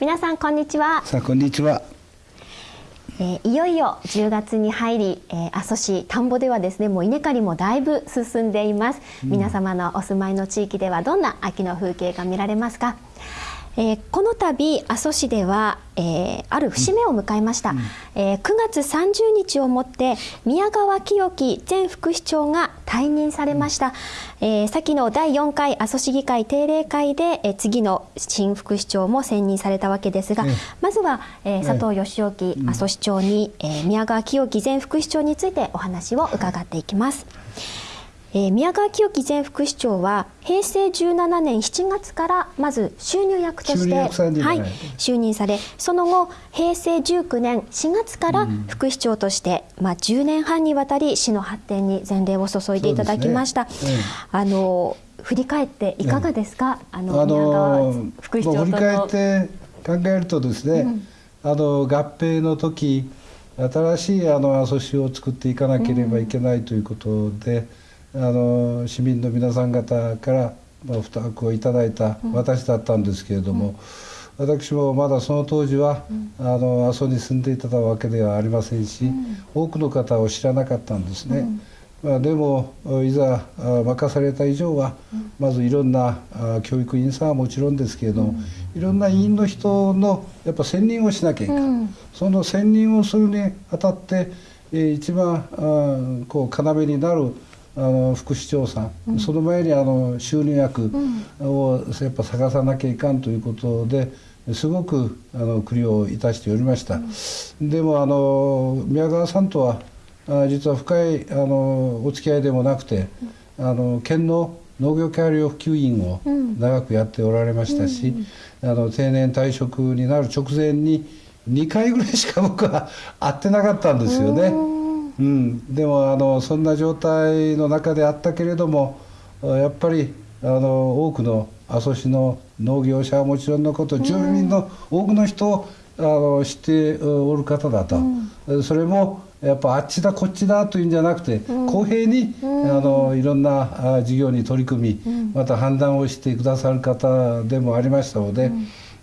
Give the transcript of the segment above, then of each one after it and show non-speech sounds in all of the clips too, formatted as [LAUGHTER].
皆さんこんにちは。さあこんにちは。えー、いよいよ10月に入り、えー、阿蘇市田んぼではですねもう稲刈りもだいぶ進んでいます、うん、皆様のお住まいの地域ではどんな秋の風景が見られますか？えー、この度阿蘇市では、えー、ある節目を迎えました、うん、えー、9月30日をもって宮川清樹前副市長が退任されました、うん、えー、先の第4回阿蘇市議会定例会で、えー、次の新副市長も選任されたわけですが、まずは、えー、佐藤義興阿蘇市長に、えー、宮川清樹前副市長についてお話を伺っていきます。えー、宮川清樹前副市長は平成17年7月からまず収入役として、はい、就任されその後平成19年4月から副市長として、うん、まあ、10年半にわたり市の発展に前例を注いでいただきました。ね。うん、あの振り返っていかがですか、あの宮川副市長との、振り返って考えるとですね、あの合併の時新しいあの阿蘇市を作っていかなければいけないということで。あの市民の皆さん方から、まあ、負託をいただいた私だったんですけれども、うん、私もまだその当時は、うん、あの阿蘇に住んでいたわけではありませんし、うん、多くの方を知らなかったんですね。まあ、でもいざ任された以上は、まずいろんな教育員さんはもちろんですけれども、いろんな委員の人のやっぱ選任をしなきゃいけない、その選任をするにあたって一番こう要になるあの副市長さん、うん、その前にあの収入役をやっぱ探さなきゃいかんということですごくあの苦慮いたしておりました、うん、でもあの宮川さんとはあ実は深いあのお付き合いでもなくて、うん、あの県の農業協力普及員を長くやっておられましたし、あの定年退職になる直前に2回ぐらいしか僕は会ってなかったんですよね。うん、でもあのそんな状態の中であったけれどもやっぱりあの多くの阿蘇市の農業者はもちろんのこと住民の多くの人をあの知っておる方だと、うん、それもやっぱあっちだこっちだというんじゃなくて、うん、公平に、うん、あのいろんな事業に取り組み、また判断をしてくださる方でもありましたので、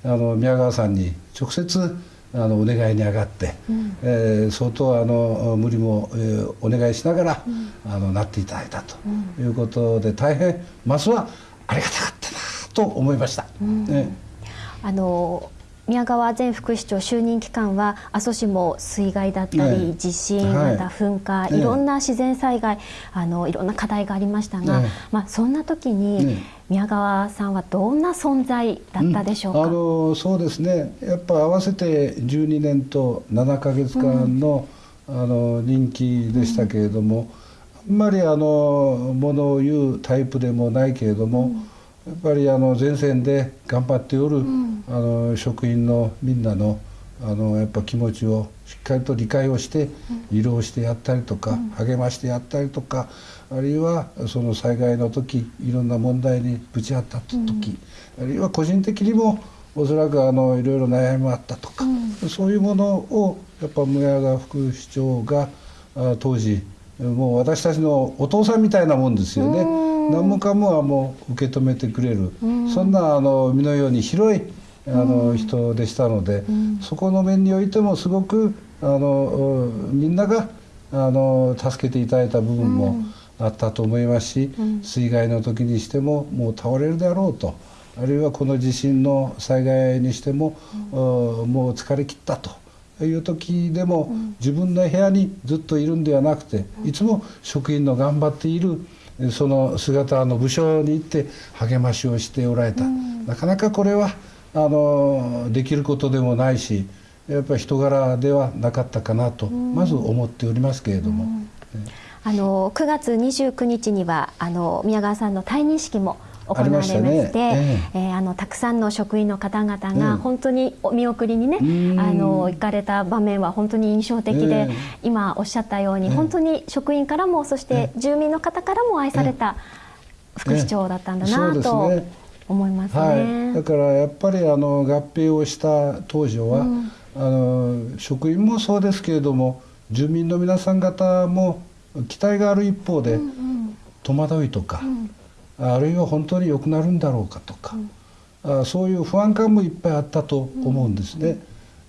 あの宮川さんに直接あのお願いに上がって、うん、えー、相当あの無理も、えー、お願いしながら、うん、あのなっていただいたということで、大変ますはありがたかったなと思いました。うん、ね、あの宮川前副市長就任期間は阿蘇市も水害だったり、ね、地震、また噴火、はい、いろんな自然災害、あのいろんな課題がありましたが、ね、まあ、そんな時に、宮川さんはどんな存在だったでしょうか、うん、あのそうですね。やっぱ合わせて12年と7か月間のうん、あの任期でしたけれども、あんまりあのものを言うタイプでもないけれども、やっぱりあの前線で頑張っておる、あの職員のみんなのあのやっぱ気持ちをしっかりと理解をして慰労してやったりとか、励ましてやったりとかあるいはその災害の時いろんな問題にぶち当たった時、あるいは個人的にもおそらくあのいろいろ悩みもあったとか、そういうものをやっぱ宮川副市長が当時もう私たちのお父さんみたいなもんですよね。何もかもはもう受け止めてくれる、そんなあの身のように広いあの人でしたので、そこの面においてもすごくあのみんながあの助けていただいた部分もあったと思いますし、水害の時にしてももう倒れるであろうとあるいはこの地震の災害にしても、もう疲れ切ったと。いう時でも、自分の部屋にずっといるんではなくていつも職員の頑張っているその姿の部署に行って励ましをしておられた、なかなかこれはあのできることでもないしやっぱり人柄ではなかったかなと、まず思っておりますけれども。あの9月29日にはあの宮川さんの退任式も行われまして、ね。ええ。ー、あのたくさんの職員の方々が本当にお見送りにね、あの行かれた場面は本当に印象的で、今おっしゃったように、本当に職員からもそして住民の方からも愛された副市長だったんだなと。思いますね、はい、だからやっぱりあの合併をした当時は、うん、あの職員もそうですけれども住民の皆さん方も期待がある一方で、うんうん、戸惑いとか、うん、あるいは本当に良くなるんだろうかとか、あそういう不安感もいっぱいあったと思うんですね。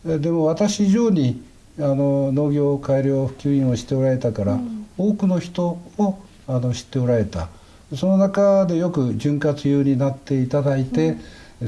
でも私以上にあの農業改良普及員をしておられたから、多くの人をあの知っておられた。その中でよく潤滑油になっていただいて、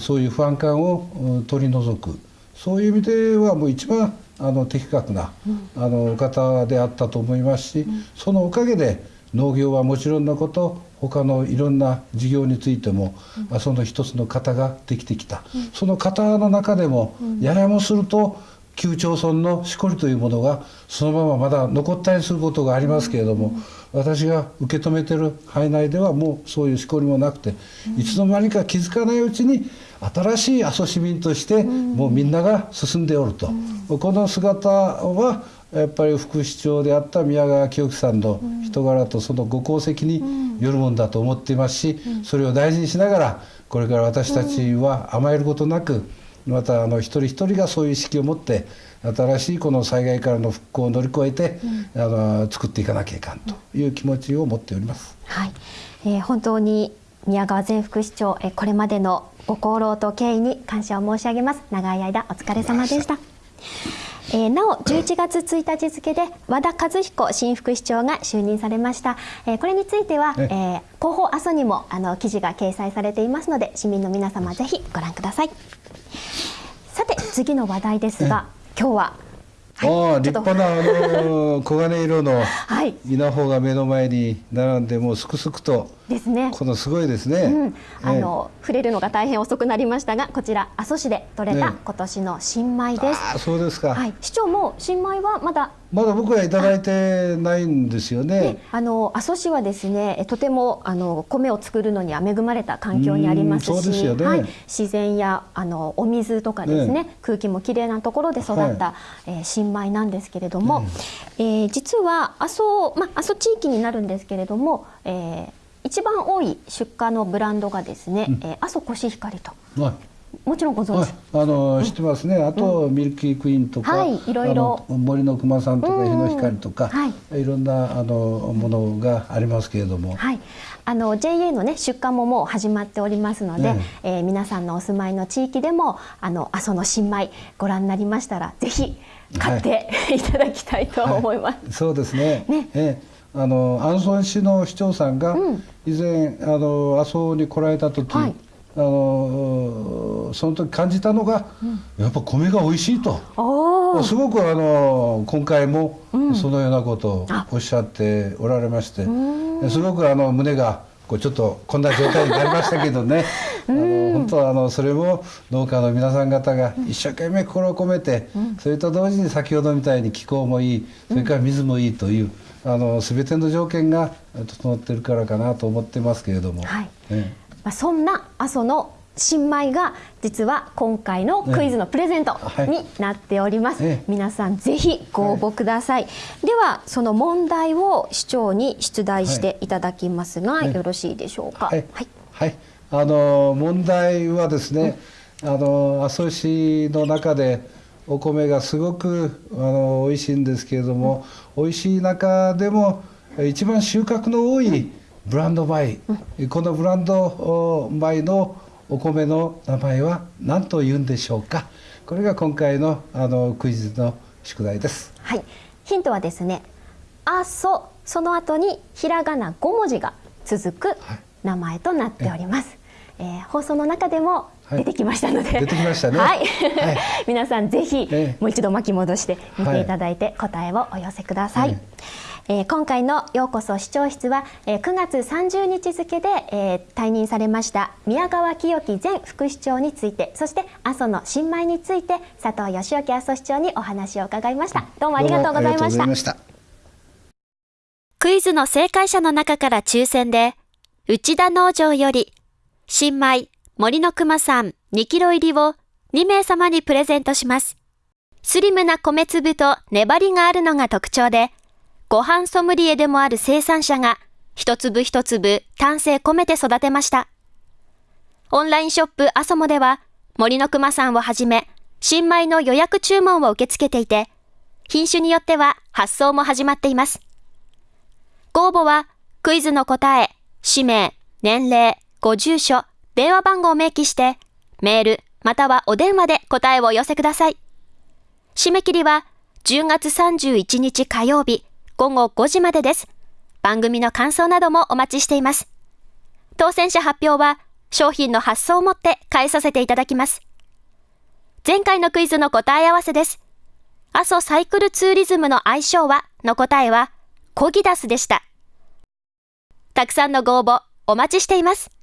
そういう不安感を取り除く。そういう意味ではもう一番あの的確な、あの方であったと思いますし、そのおかげで農業はもちろんのこと他のいろんな事業についても、うん、その一つの型ができてきた、うん、その型の中でも、うん、ややもすると旧町村のしこりというものがそのまままだ残ったりすることがありますけれども、私が受け止めてる範囲内ではもうそういうしこりもなくて、いつの間にか気づかないうちに新しい阿蘇市民としてもうみんなが進んでおると、この姿はやっぱり副市長であった宮川清樹さんの人柄とそのご功績によるもんだと思っていますしそれを大事にしながらこれから私たちは甘えることなくまたあの一人一人がそういう意識を持って新しいこの災害からの復興を乗り越えて、あの作っていかなきゃいかんという気持ちを持っております。はい、えー、本当に宮川前副市長、えこれまでのご功労と敬意に感謝を申し上げます。長い間お疲れ様でした。えー、なお11月1日付で和田和彦新副市長が就任されました、えー、これについては、えー、広報阿蘇にもあの記事が掲載されていますので市民の皆様ぜひご覧ください。さて次の話題ですが今日はああ立派なあの黄金色の [LAUGHS] 稲穂が目の前に並んでもうすくすくとですね。このすごいですね、うん、あの、触れるのが大変遅くなりましたがこちら阿蘇市で採れた今年の新米です、あそうですか、はい、市長も新米はまだまだ僕はいただいてないんですよね。あの阿蘇市はですね、とてもあの米を作るのには恵まれた環境にありますし、ね、はい、自然やあのお水とかですね、ね空気もきれいなところで育った、はい、えー、新米なんですけれども、うん、えー、実は阿蘇ま阿蘇地域になるんですけれども、えー、一番多い出荷のブランドがですね、うん、えー、阿蘇コシヒカリと。はいもちろんご存知。あの、知ってますね。あと、うん、ミルキークイーンとか、はい、いろいろ森の熊さんとか日の光とか、はい、いろんなあのものがありますけれども。はい。あの JA のね出荷ももう始まっておりますので、ねえー、皆さんのお住まいの地域でもあの阿蘇の新米ご覧になりましたらぜひ買って、はい、[LAUGHS] いただきたいと思います。はい、そうですね。ね。えーあのアンソン市の市長さんが以前、うん、あの阿蘇に来られた時、はい、あのその時感じたのが、うん、やっぱ米が美味しいと。すごくあの今回もそのようなことをおっしゃっておられまして、うん、すごくあの胸がこうちょっとこんな状態になりましたけどね。[LAUGHS] あの本当はあのそれも農家の皆さん方が一生懸命心を込めて、それと同時に先ほどみたいに気候もいいそれから水もいいという。あの全ての条件が整ってるからかなと思ってますけれども、はい。ね、まあ、そんな阿蘇の新米が実は今回のクイズのプレゼントになっております、ねはい、皆さんぜひご応募ください、はい、ではその問題を市長に出題してい。ただきますが、はい、よろしいでしょうか？はい、はい。あの問題はですね、うん、あの阿蘇市の中でお米がすごくあの美味しいんですけれども、うん、美味しい中でも一番収穫の多いブランド米、うん、このブランド米のお米の名前は何と言うんでしょうか。これが今回のあのクイズの宿題です。はい。ヒントはですねあそその後にひらがな5文字が続く名前となっております、はい、えー、放送の中でも出てきましたので、はい、出てきましたね。はい、皆さんぜひ、もう一度巻き戻して見ていただいて答えをお寄せください。えー、今回のようこそ視聴室は、えー、9月30日付で、えー、退任されました宮川清樹前副市長についてそして阿蘇の新米について佐藤義興阿蘇市長にお話を伺いました。どうもありがとうございました。クイズの正解者の中から抽選で内田農場より新米森の熊さん2キロ入りを2名様にプレゼントします。スリムな米粒と粘りがあるのが特徴で、ご飯ソムリエでもある生産者が一粒一粒丹精込めて育てました。オンラインショップアソモでは森の熊さんをはじめ新米の予約注文を受け付けていて、品種によっては発送も始まっています。ご応募はクイズの答え、氏名、年齢、ご住所、電話番号を明記して、メール、またはお電話で答えをお寄せください。締め切りは10月31日火曜日午後5時までです。番組の感想などもお待ちしています。当選者発表は商品の発送をもって返させていただきます。前回のクイズの答え合わせです。阿蘇サイクルツーリズムの愛称はの答えはコギダスでした。たくさんのご応募お待ちしています。